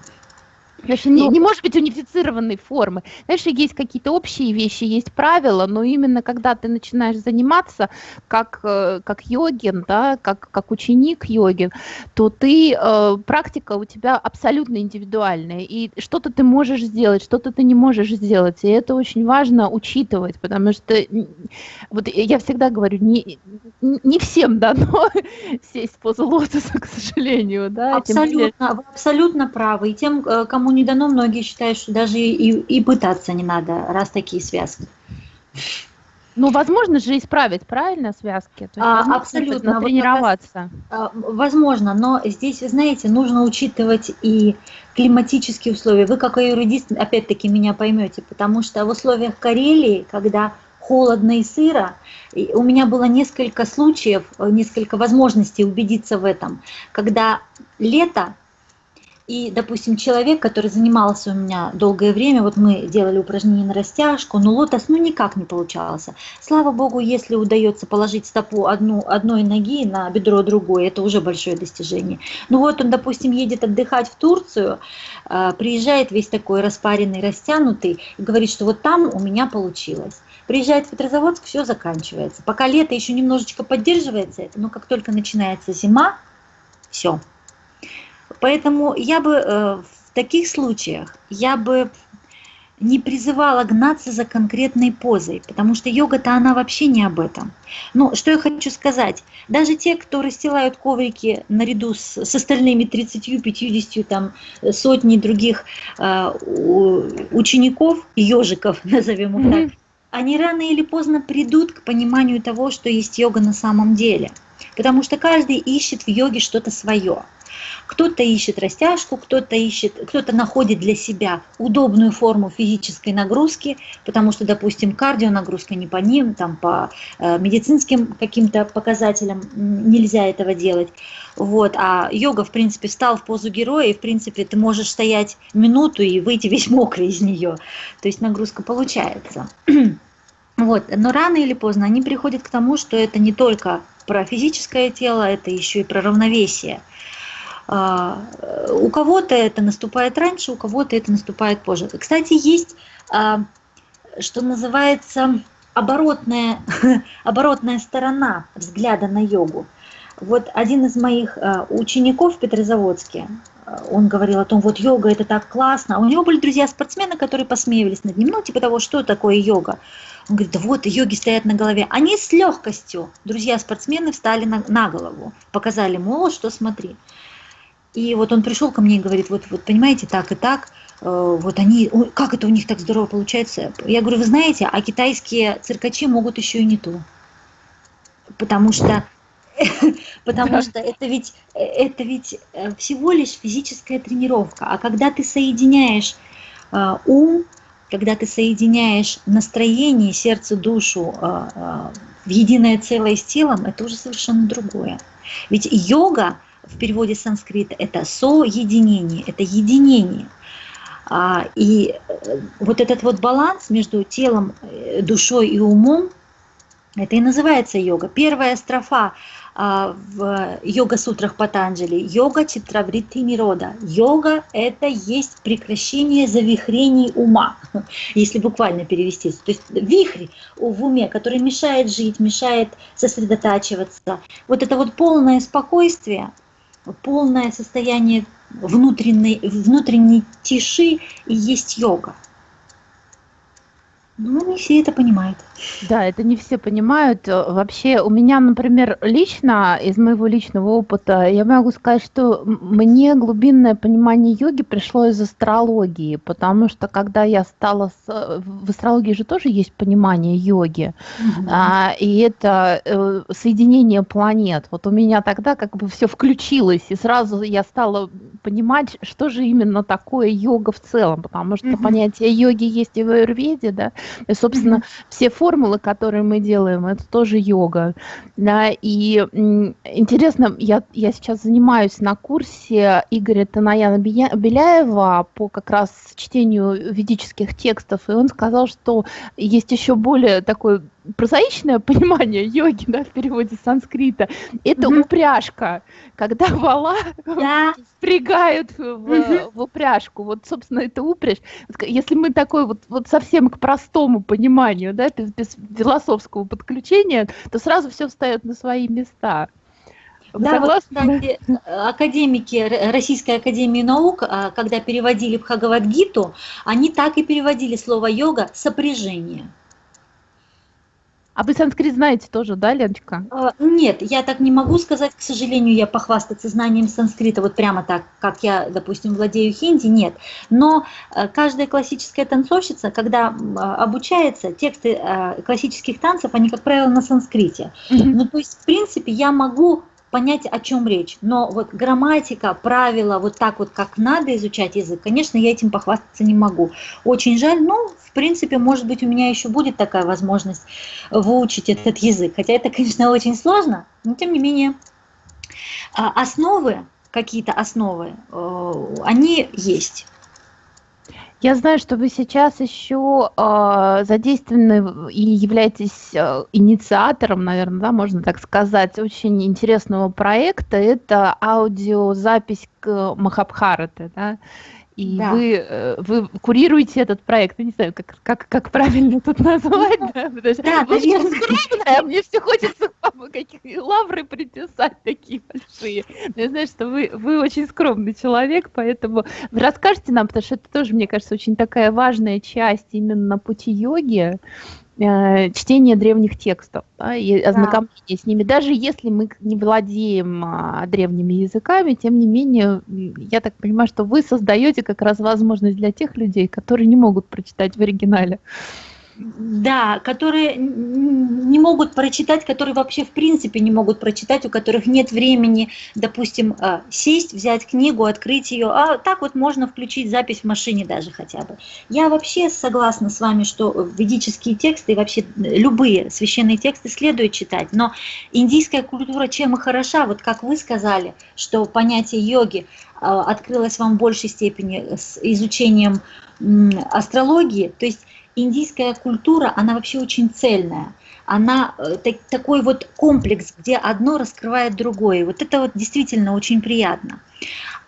Конечно, не, ну, не может быть унифицированной формы. Знаешь, есть какие-то общие вещи, есть правила, но именно когда ты начинаешь заниматься как, э, как йогин, да, как, как ученик йогин, то ты, э, практика у тебя абсолютно индивидуальная, и что-то ты можешь сделать, что-то ты не можешь сделать, и это очень важно учитывать, потому что, вот я всегда говорю, не, не всем дано сесть в позу лотоса, к сожалению, да. Абсолютно, вы абсолютно правы, и тем, э, кому не дано, многие считают, что даже и, и пытаться не надо, раз такие связки. Ну, возможно же исправить, правильно, связки? То есть, а, абсолютно. Тренироваться. А, возможно, но здесь, знаете, нужно учитывать и климатические условия. Вы, как юридист, опять-таки меня поймете, потому что в условиях Карелии, когда холодно и сыро, и у меня было несколько случаев, несколько возможностей убедиться в этом, когда лето и, допустим, человек, который занимался у меня долгое время, вот мы делали упражнения на растяжку, но лотос ну никак не получался. Слава богу, если удается положить стопу одну, одной ноги на бедро другой, это уже большое достижение. Ну вот он, допустим, едет отдыхать в Турцию, а, приезжает весь такой распаренный, растянутый, и говорит, что вот там у меня получилось. Приезжает в Петрозаводск, все заканчивается. Пока лето еще немножечко поддерживается это, но как только начинается зима, все, Поэтому я бы э, в таких случаях, я бы не призывала гнаться за конкретной позой, потому что йога-то она вообще не об этом. Но что я хочу сказать, даже те, кто расстилают коврики наряду с, с остальными 30, 50, там, сотней других э, учеников, ежиков, назовем их так, они рано или поздно придут к пониманию того, что есть йога на самом деле. Потому что каждый ищет в йоге что-то свое. Кто-то ищет растяжку, кто-то ищет, кто-то находит для себя удобную форму физической нагрузки, потому что, допустим, кардионагрузка не по ним, там по э, медицинским каким-то показателям нельзя этого делать. Вот, а йога, в принципе, встал в позу героя, и, в принципе, ты можешь стоять минуту и выйти весь мокрый из нее. То есть нагрузка получается. Вот. Но рано или поздно они приходят к тому, что это не только про физическое тело, это еще и про равновесие. А, у кого-то это наступает раньше, у кого-то это наступает позже. Кстати, есть, а, что называется, оборотная, оборотная сторона взгляда на йогу. Вот один из моих а, учеников в Петрозаводске, он говорил о том, вот йога это так классно. У него были друзья-спортсмены, которые посмеивались над ним, ну типа того, что такое йога. Он говорит, да вот йоги стоят на голове. Они с легкостью, друзья-спортсмены, встали на, на голову, показали, мол, что смотри. И вот он пришел ко мне и говорит, вот, вот понимаете, так и так, э, вот они, как это у них так здорово получается? Я говорю, вы знаете, а китайские циркачи могут еще и не то. потому что потому что это ведь, это ведь э, всего лишь физическая тренировка. А когда ты соединяешь э, ум, когда ты соединяешь настроение, сердце, душу в единое целое с телом, это уже совершенно другое. Ведь йога в переводе с санскрита это соединение, это единение. А, и вот этот вот баланс между телом, душой и умом, это и называется йога. Первая строфа а, в йога-сутрах Патанджали. Йога читраврити мирода. Йога – это есть прекращение завихрений ума, если буквально перевести. То есть вихрь в уме, который мешает жить, мешает сосредотачиваться. Вот это вот полное спокойствие, полное состояние внутренней, внутренней тиши и есть йога. Ну, не все это понимают. Да, это не все понимают. Э, вообще, у меня, например, лично, из моего личного опыта, я могу сказать, что мне глубинное понимание йоги пришло из астрологии, потому что когда я стала... С... Э, в астрологии же тоже есть понимание йоги, угу. а, и это э, соединение планет. Вот у меня тогда как бы все включилось, и сразу я стала понимать, что же именно такое йога в целом, потому что угу. понятие йоги есть и в аюрведе, да, и, собственно, mm-hmm. все формулы, которые мы делаем, это тоже йога. Да, и интересно, я, я сейчас занимаюсь на курсе Игоря Танаяна Беляева по как раз чтению ведических текстов, и он сказал, что есть еще более такой прозаичное понимание йоги, да, в переводе с санскрита, это mm-hmm. упряжка, когда вала да. впрягают в, mm-hmm. в упряжку. Вот, собственно, это упряжь. Если мы такой вот, вот совсем к простому пониманию, да, без, без философского подключения, то сразу все встает на свои места. Вы да, согласны? Вот, кстати, академики Российской Академии Наук, а, когда переводили Бхагавадгиту, они так и переводили слово йога сопряжение. А вы санскрит знаете тоже, да, Леночка? А, нет, я так не могу сказать, к сожалению, я похвастаться знанием санскрита, вот прямо так, как я, допустим, владею хинди, нет. Но э, каждая классическая танцовщица, когда обучается, тексты э, классических танцев, они, как правило, на санскрите. Mm-hmm. Ну, то есть, в принципе, я могу понять, о чем речь. Но вот грамматика, правила, вот так вот, как надо изучать язык, конечно, я этим похвастаться не могу. Очень жаль, но, в принципе, может быть, у меня еще будет такая возможность выучить этот язык. Хотя это, конечно, очень сложно, но тем не менее. А, основы, какие-то основы, э, они есть. Я знаю, что вы сейчас еще э, задействованы и являетесь э, инициатором, наверное, да, можно так сказать, очень интересного проекта. Это аудиозапись к Махабхарате, да? И да. вы, э, вы курируете этот проект. Я не знаю, как, как, как правильно тут назвать. Да, да вы очень скромная, мне все хочется вам какие лавры приписать такие большие. Но я знаю, что вы, вы очень скромный человек, поэтому вы расскажете нам, потому что это тоже, мне кажется, очень такая важная часть именно пути йоги. Э, чтение древних текстов да, и ознакомление да. с ними. Даже если мы не владеем а, древними языками, тем не менее, я так понимаю, что вы создаете как раз возможность для тех людей, которые не могут прочитать в оригинале. Да, которые не могут прочитать, которые вообще в принципе не могут прочитать, у которых нет времени, допустим, а, сесть, взять книгу, открыть ее, а так вот можно включить запись в машине даже хотя бы. Я вообще согласна с вами, что ведические тексты и вообще любые священные тексты следует читать, но индийская культура чем и хороша, вот как вы сказали, что понятие йоги а, открылось вам в большей степени с изучением астрологии, то есть индийская культура, она вообще очень цельная. Она э, так, такой вот комплекс, где одно раскрывает другое. Вот это вот действительно очень приятно.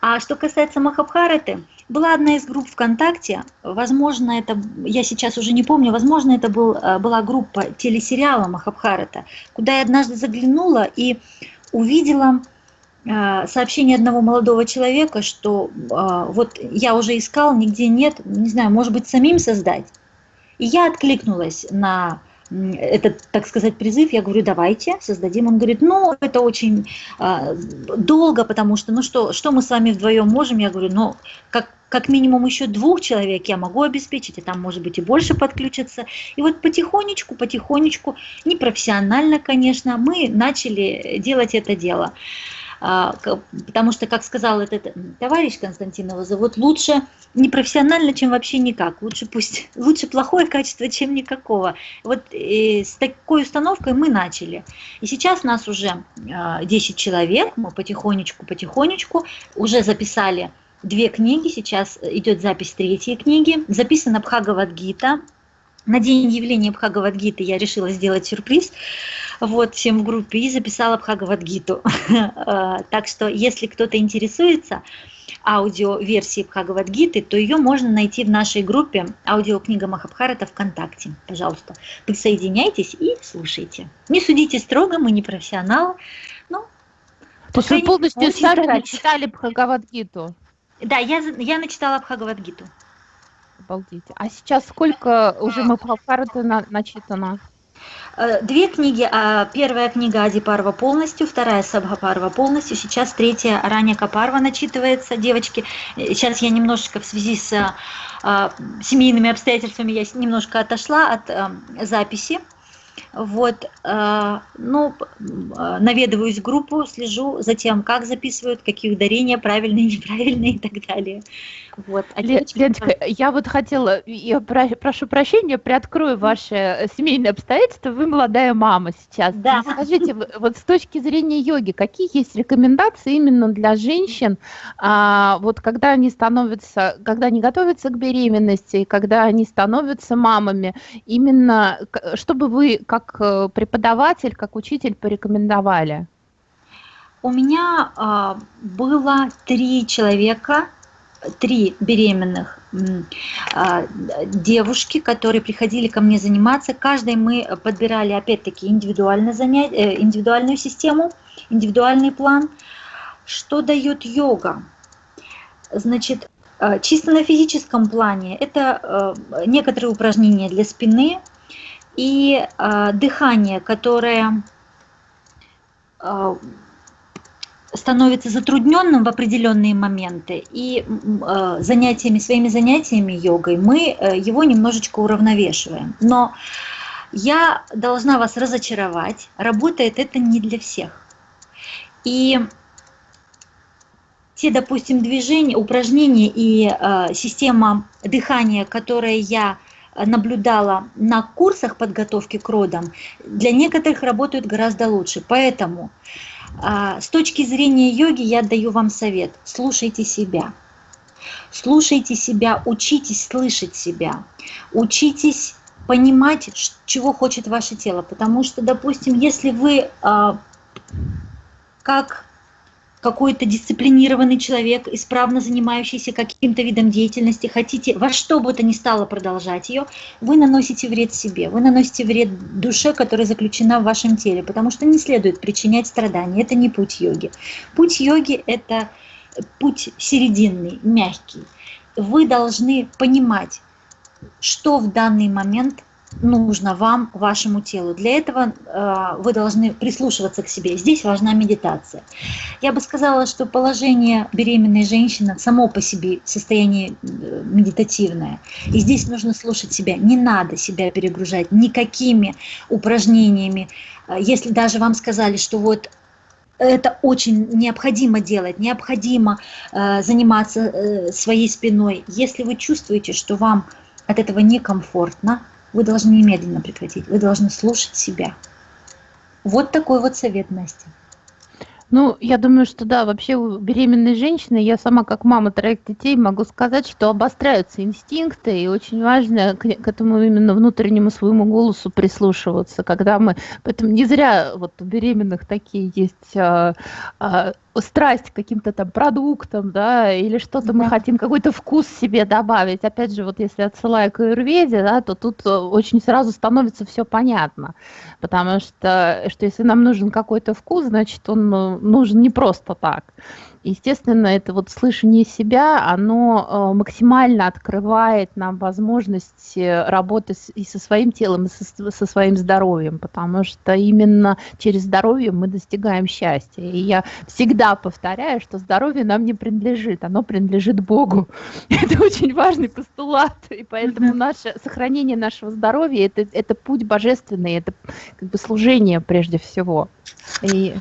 А что касается Махабхараты, была одна из групп ВКонтакте, возможно, это, я сейчас уже не помню, возможно, это был, э, была группа телесериала Махабхарата, куда я однажды заглянула и увидела э, сообщение одного молодого человека, что вот я уже искал, нигде нет, не знаю, может быть, самим создать. И я откликнулась на этот, так сказать, призыв, я говорю, давайте создадим. Он говорит, ну, это очень э, долго, потому что, ну что, что мы с вами вдвоем можем? Я говорю, ну, как как минимум еще двух человек я могу обеспечить, и там может быть и больше подключиться. И вот потихонечку, потихонечку, непрофессионально, конечно, мы начали делать это дело. Потому что, как сказал этот товарищ Константинова, зовут лучше непрофессионально, чем вообще никак. Лучше пусть лучше плохое качество, чем никакого. Вот с такой установкой мы начали. И сейчас нас уже 10 а, человек, мы потихонечку, потихонечку уже записали две книги, сейчас идет запись третьей книги. Записана Бхагавадгита. На день явления Бхагавадгиты я решила сделать сюрприз вот, всем в группе и записала Бхагавадгиту. А, так что, если кто-то интересуется аудиоверсией Бхагавадгиты, то ее можно найти в нашей группе аудиокнига Махабхарата ВКонтакте. Пожалуйста, присоединяйтесь и слушайте. Не судите строго, мы не профессионалы. Ну, то есть вы полностью сами читали Бхагавадгиту? Да, я, я начитала Бхагавадгиту. Обалдеть. А сейчас сколько уже Махабхарата на, начитано? Э, две книги. А, первая книга Ади Парва полностью, вторая Сабха Парва полностью. Сейчас третья Раня Капарва начитывается. Девочки, э, сейчас я немножечко в связи с а, семейными обстоятельствами я немножко отошла от записи. Вот, э, ну, наведываюсь в группу, слежу за тем, как записывают, какие ударения правильные, неправильные и так далее. Вот. А девочки... Леночка, я вот хотела, я прошу прощения, приоткрою ваши семейные обстоятельства. Вы молодая мама сейчас. Да. Скажите, вот с точки зрения йоги, какие есть рекомендации именно для женщин, а, вот когда они становятся, когда они готовятся к беременности, когда они становятся мамами, именно чтобы вы как э, преподаватель, как учитель порекомендовали? У меня а, было три человека, три беременных а, девушки, которые приходили ко мне заниматься. Каждой мы подбирали, опять-таки, индивидуально занять, э, индивидуальную систему, индивидуальный план. Что дает йога? Значит, э, чисто на физическом плане это э, некоторые упражнения для спины и дыхание, которое становится затрудненным в определенные моменты, и э, занятиями, своими занятиями йогой мы э, его немножечко уравновешиваем. Но я должна вас разочаровать, работает это не для всех. И те, допустим, движения, упражнения и э, система дыхания, которые я наблюдала на курсах подготовки к родам, для некоторых работают гораздо лучше. Поэтому а, с точки зрения йоги я даю вам совет. Слушайте себя. Слушайте себя, учитесь слышать себя. Учитесь понимать, чего хочет ваше тело. Потому что, допустим, если вы а, как какой-то дисциплинированный человек, исправно занимающийся каким-то видом деятельности, хотите во что бы то ни стало продолжать ее, вы наносите вред себе, вы наносите вред душе, которая заключена в вашем теле, потому что не следует причинять страдания. Это не путь йоги. Путь йоги – это путь серединный, мягкий. Вы должны понимать, что в данный момент нужно вам, вашему телу. Для этого э, вы должны прислушиваться к себе. Здесь важна медитация. Я бы сказала, что положение беременной женщины само по себе состояние э, медитативное. И здесь нужно слушать себя. Не надо себя перегружать никакими упражнениями. Э, если даже вам сказали, что вот это очень необходимо делать, необходимо э, заниматься э, своей спиной. Если вы чувствуете, что вам от этого некомфортно, вы должны немедленно прекратить. Вы должны слушать себя. Вот такой вот совет, Настя. Ну, я думаю, что да, вообще у беременной женщины, я сама как мама троих детей могу сказать, что обостряются инстинкты, и очень важно к, к этому именно внутреннему своему голосу прислушиваться, когда мы, поэтому не зря вот у беременных такие есть а, а, страсть к каким-то там продуктам, да, или что-то да. мы хотим какой-то вкус себе добавить. Опять же, вот если отсылая к аюрведе, да, то тут э, очень сразу становится все понятно, потому что, что если нам нужен какой-то вкус, значит, он нужен не просто так. Естественно, это вот слышание себя, оно э, максимально открывает нам возможность работы и со своим телом, и со, со своим здоровьем, потому что именно через здоровье мы достигаем счастья. И я всегда повторяю, что здоровье нам не принадлежит, оно принадлежит Богу. Это очень важный постулат, и поэтому наше сохранение нашего здоровья это, это путь божественный, это как бы служение прежде всего. И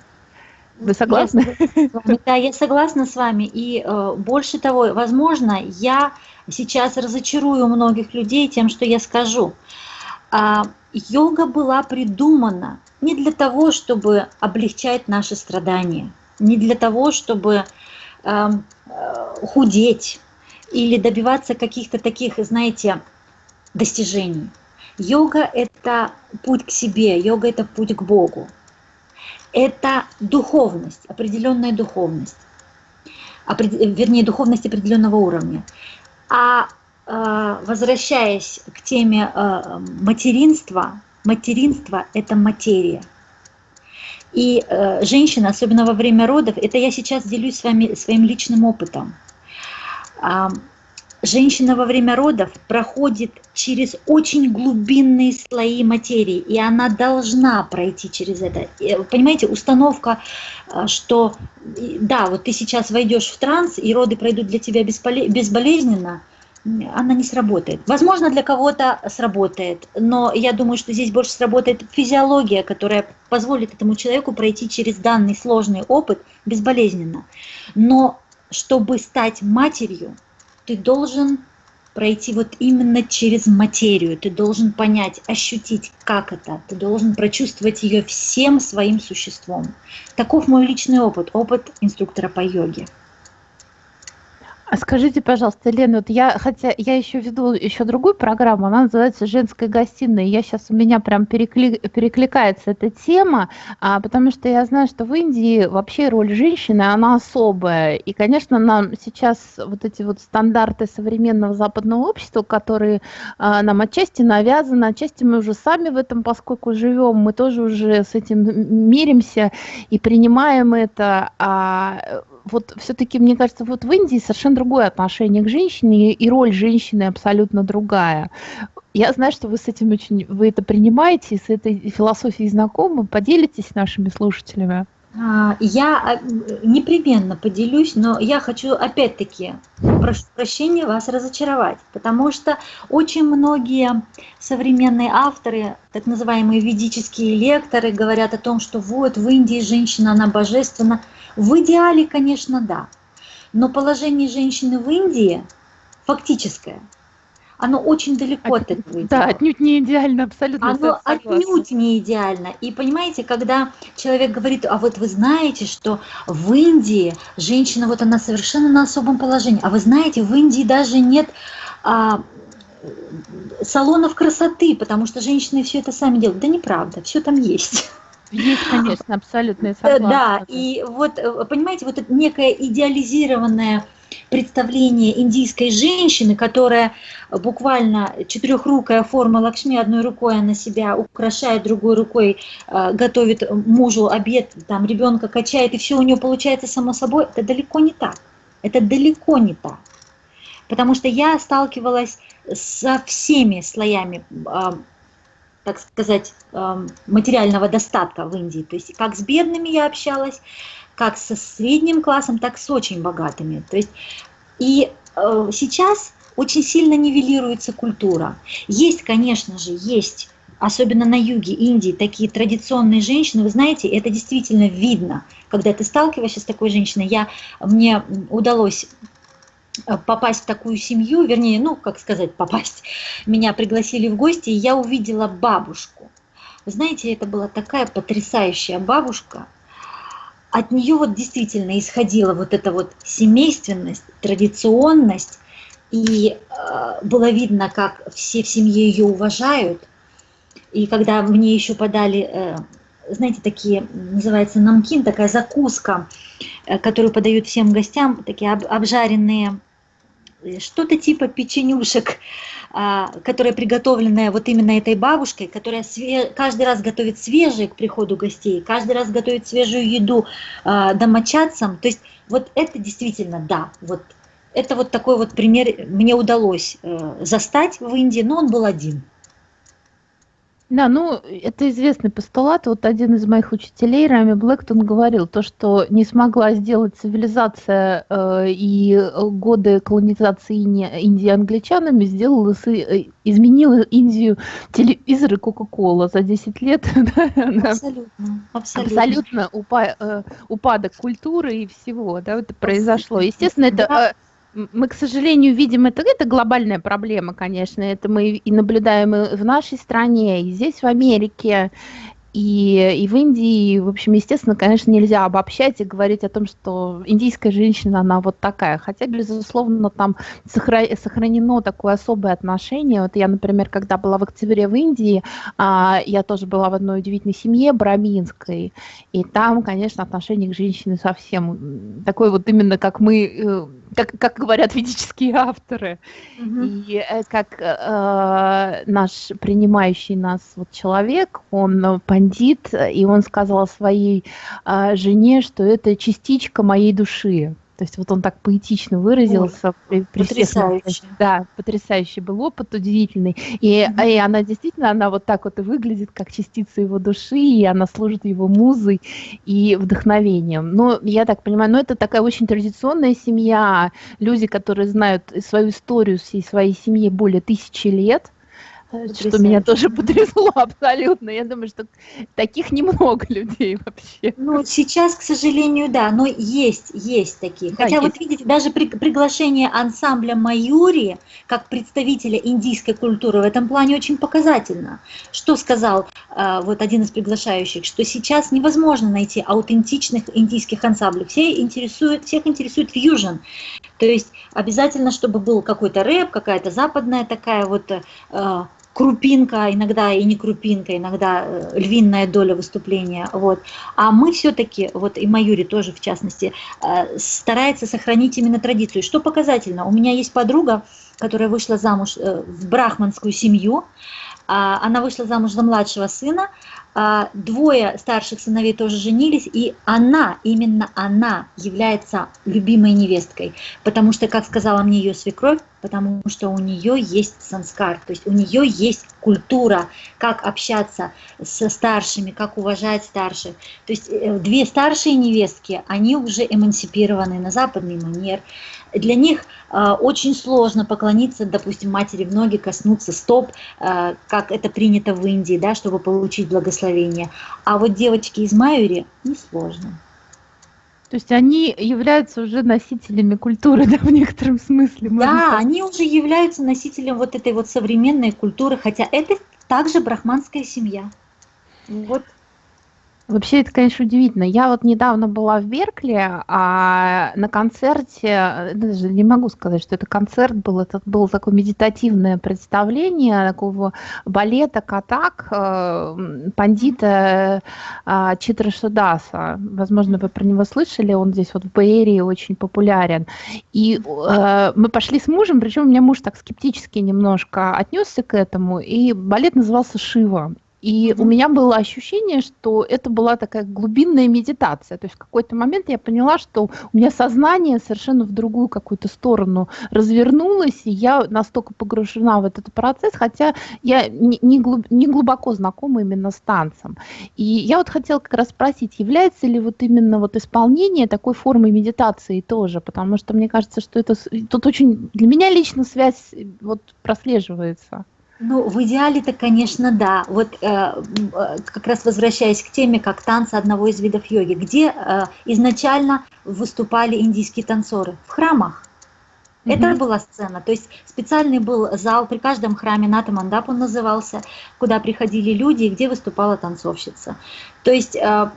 вы согласны? Я, да, я согласна с вами. И э, больше того, возможно, я сейчас разочарую многих людей тем, что я скажу. А, йога была придумана не для того, чтобы облегчать наши страдания, не для того, чтобы э, э, худеть или добиваться каких-то таких, знаете, достижений. Йога – это путь к себе, йога – это путь к Богу это духовность, определенная духовность, вернее, духовность определенного уровня. А э, возвращаясь к теме э, материнства, материнство – это материя. И э, женщина, особенно во время родов, это я сейчас делюсь с вами своим личным опытом женщина во время родов проходит через очень глубинные слои материи, и она должна пройти через это. Понимаете, установка, э, что да, вот ты сейчас войдешь в транс, и роды пройдут для тебя безболезненно, она не сработает. Возможно, для кого-то сработает, но я думаю, что здесь больше сработает физиология, которая позволит этому человеку пройти через данный сложный опыт безболезненно. Но чтобы стать матерью, ты должен пройти вот именно через материю, ты должен понять, ощутить, как это, ты должен прочувствовать ее всем своим существом. Таков мой личный опыт, опыт инструктора по йоге. А скажите, пожалуйста, Лена, вот я, хотя я еще веду еще другую программу, она называется «Женская гостиная», я сейчас у меня прям перекли, перекликается эта тема, а, потому что я знаю, что в Индии вообще роль женщины, она особая, и, конечно, нам сейчас вот эти вот стандарты современного западного общества, которые а, нам отчасти навязаны, отчасти мы уже сами в этом, поскольку живем, мы тоже уже с этим миримся и принимаем это, а вот все-таки, мне кажется, вот в Индии совершенно другое отношение к женщине, и роль женщины абсолютно другая. Я знаю, что вы с этим очень, вы это принимаете, с этой философией знакомы. Поделитесь с нашими слушателями. А, я а, непременно поделюсь, но я хочу опять-таки, прошу прощения, вас разочаровать, потому что очень многие современные авторы, так называемые ведические лекторы, говорят о том, что вот в Индии женщина, она божественна. В идеале, конечно, да. Но положение женщины в Индии фактическое. Оно очень далеко от, этого идеала. Да, отнюдь не идеально, абсолютно. Оно отнюдь не идеально. И понимаете, когда человек говорит, а вот вы знаете, что в Индии женщина, вот она совершенно на особом положении, а вы знаете, в Индии даже нет а, салонов красоты, потому что женщины все это сами делают. Да неправда, все там есть. Есть, конечно, абсолютно согласна. Да, и вот, э, понимаете, вот это некое идеализированное представление индийской женщины, которая буквально четырехрукая форма Лакшми, одной рукой она себя украшает, другой рукой э, готовит мужу обед, там ребенка качает, и все у нее получается само собой, это далеко не так. Это далеко не так. Потому что я сталкивалась со всеми слоями э, так сказать, эм, материального достатка в Индии. То есть как с бедными я общалась, как со средним классом, так с очень богатыми. То есть и э, сейчас очень сильно нивелируется культура. Есть, конечно же, есть, особенно на юге Индии, такие традиционные женщины, вы знаете, это действительно видно, когда ты сталкиваешься с такой женщиной. Я, мне удалось попасть в такую семью, вернее, ну, как сказать, попасть, меня пригласили в гости, и я увидела бабушку. Знаете, это была такая потрясающая бабушка, от нее вот действительно исходила вот эта вот семейственность, традиционность, и э, было видно, как все в семье ее уважают. И когда мне еще подали, э, знаете, такие, называется намкин, такая закуска, э, которую подают всем гостям, такие об, обжаренные что-то типа печенюшек а, которая приготовленная вот именно этой бабушкой, которая каждый раз готовит свежие к приходу гостей, каждый раз готовит свежую еду а, домочадцам. То есть вот это действительно, да, вот это вот такой вот пример мне удалось э, застать в Индии, но он был один. Да, ну, это известный постулат. Вот один из моих учителей, Рами Блэктон, говорил, то, что не смогла сделать цивилизация э, и годы колонизации Индии англичанами, сделала, э, изменила Индию телевизор и Кока-Кола за 10 лет. Абсолютно. Абсолютно, абсолютно упа э, упадок культуры и всего, да, это произошло. Естественно, это... Э, мы, к сожалению, видим это, это глобальная проблема, конечно, это мы и наблюдаем и в нашей стране, и здесь, в Америке, и, и в Индии, в общем, естественно, конечно, нельзя обобщать и говорить о том, что индийская женщина, она вот такая. Хотя, безусловно, там сохранено такое особое отношение. Вот я, например, когда была в октябре в Индии, а, я тоже была в одной удивительной семье браминской, и там, конечно, отношение к женщине совсем такое вот именно, как мы э, как, как говорят ведические авторы, угу. и э, как э, наш принимающий нас вот человек, он пандит, и он сказал своей э, жене, что это частичка моей души. То есть вот он так поэтично выразился. Ой, при, потрясающе. Да, потрясающий был опыт, удивительный. И, mm-hmm. и она действительно, она вот так вот и выглядит, как частица его души, и она служит его музой и вдохновением. Но я так понимаю, ну это такая очень традиционная семья, люди, которые знают свою историю всей своей семьи более тысячи лет, Потрясающе. что меня тоже потрясло абсолютно. Я думаю, что таких немного людей вообще. Ну, сейчас, к сожалению, да, но есть, есть такие. Да, Хотя есть. вот видите, даже при, приглашение ансамбля Майори как представителя индийской культуры в этом плане очень показательно. Что сказал э, вот один из приглашающих, что сейчас невозможно найти аутентичных индийских ансамблей. Все интересуют, всех интересует фьюжн. То есть обязательно, чтобы был какой-то рэп, какая-то западная такая вот э, крупинка, иногда и не крупинка, иногда э, львиная доля выступления. Вот. А мы все-таки, вот и Маюри тоже в частности, э, старается сохранить именно традицию. Что показательно, у меня есть подруга, которая вышла замуж э, в брахманскую семью, а, она вышла замуж за младшего сына, двое старших сыновей тоже женились, и она, именно она является любимой невесткой, потому что, как сказала мне ее свекровь, потому что у нее есть санскар, то есть у нее есть культура, как общаться со старшими, как уважать старших. То есть э, две старшие невестки, они уже эмансипированы на западный манер. Для них очень сложно поклониться, допустим, матери в ноги, коснуться стоп, э, как это принято в Индии, да, чтобы получить благословение. А вот девочки из Майори несложно. То есть они являются уже носителями культуры, да, в некотором смысле. Да, сказать. они уже являются носителем вот этой вот современной культуры, хотя это также брахманская семья. Вот Вообще это, конечно, удивительно. Я вот недавно была в Беркли, а на концерте, даже не могу сказать, что это концерт был, это было такое медитативное представление такого балета Катак, э, пандита э, Читра Шудаса. Возможно, вы про него слышали, он здесь вот в Бэйрии очень популярен. И э, мы пошли с мужем, причем у меня муж так скептически немножко отнесся к этому, и балет назывался «Шива». И у меня было ощущение, что это была такая глубинная медитация. То есть в какой-то момент я поняла, что у меня сознание совершенно в другую какую-то сторону развернулось, и я настолько погружена в этот процесс, хотя я не, не, глуб, не глубоко знакома именно с танцем. И я вот хотела как раз спросить, является ли вот именно вот исполнение такой формы медитации тоже, потому что мне кажется, что это тут очень для меня лично связь вот прослеживается. Ну, в идеале-то, конечно, да. Вот э, э, как раз возвращаясь к теме, как танцы одного из видов йоги, где э, изначально выступали индийские танцоры? В храмах. Mm -hmm. Это была сцена, то есть специальный был зал при каждом храме, Натамандап он назывался, куда приходили люди, где выступала танцовщица. То есть э,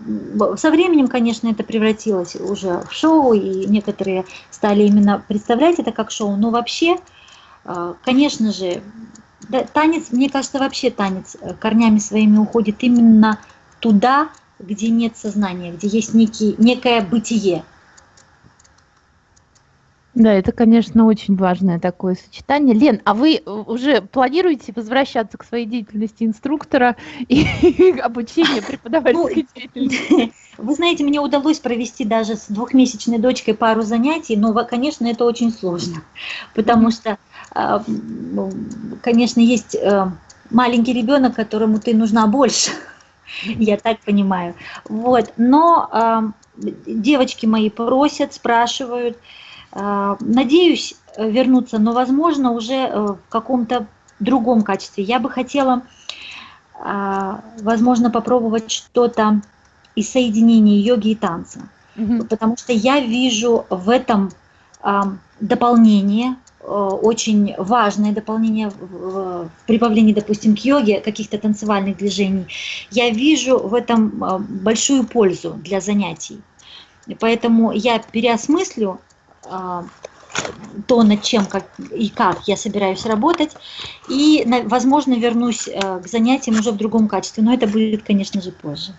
со временем, конечно, это превратилось уже в шоу, и некоторые стали именно представлять это как шоу, но вообще, э, конечно же, да, танец, мне кажется, вообще танец э, корнями своими уходит именно туда, где нет сознания, где есть некий, некое бытие. Да, это, конечно, очень важное такое сочетание. Лен, а вы э, уже планируете возвращаться к своей деятельности инструктора и обучения преподавательской ну, деятельности? Вы знаете, мне удалось провести даже с двухмесячной дочкой пару занятий, но, конечно, это очень сложно, потому что, конечно, есть э, маленький ребенок, которому ты нужна больше, я так понимаю. Вот, но а, девочки мои просят, спрашивают, а, надеюсь вернуться, но, возможно, уже э, в каком-то другом качестве. Я бы хотела, а, возможно, попробовать что-то из соединения йоги и танца, угу. потому что я вижу в этом а, дополнение, очень важное дополнение в прибавлении, допустим, к йоге, каких-то танцевальных движений. Я вижу в этом большую пользу для занятий. Поэтому я переосмыслю а, то, над чем как, и как я собираюсь работать, и, возможно, вернусь э, к занятиям уже в другом качестве, но это будет, конечно же, позже.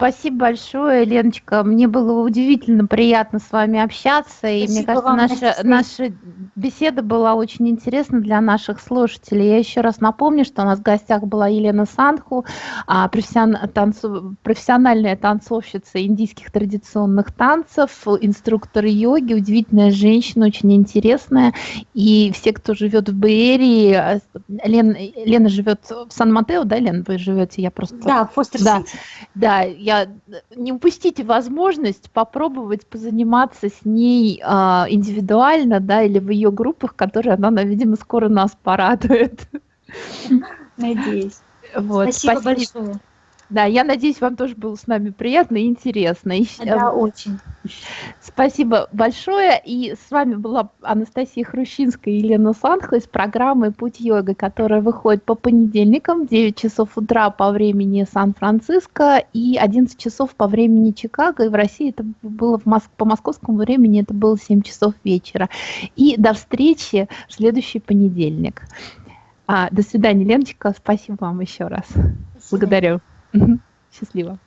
Спасибо большое, Леночка. Мне было удивительно приятно с вами общаться. Спасибо и мне кажется, наша, наша беседа была очень интересна для наших слушателей. Я еще раз напомню, что у нас в гостях была Елена Санху, а, профессиональная танцовщица индийских традиционных танцев, инструктор йоги, удивительная женщина, очень интересная. И все, кто живет в Бэйрии, а, Лен, Лена живет в Сан-Матео, да, Лена, вы живете? Я просто... Да, в Фостер да, да, я не упустите возможность попробовать позаниматься с ней а, индивидуально, да, или в ее группах, которые она, видимо, скоро нас порадует. Надеюсь. Вот, спасибо, спасибо большое. Да, я надеюсь, вам тоже было с нами приятно и интересно. Да, э, очень. Спасибо большое. И с вами была Анастасия Хрущинская и Елена Санха из программы «Путь йога», которая выходит по понедельникам в 9 часов утра по времени Сан-Франциско и 11 часов по времени Чикаго. И в России это было в Моск... по московскому времени это было 7 часов вечера. И до встречи в следующий понедельник. А, до свидания, Леночка. Спасибо вам еще раз. Благодарю. Счастливо.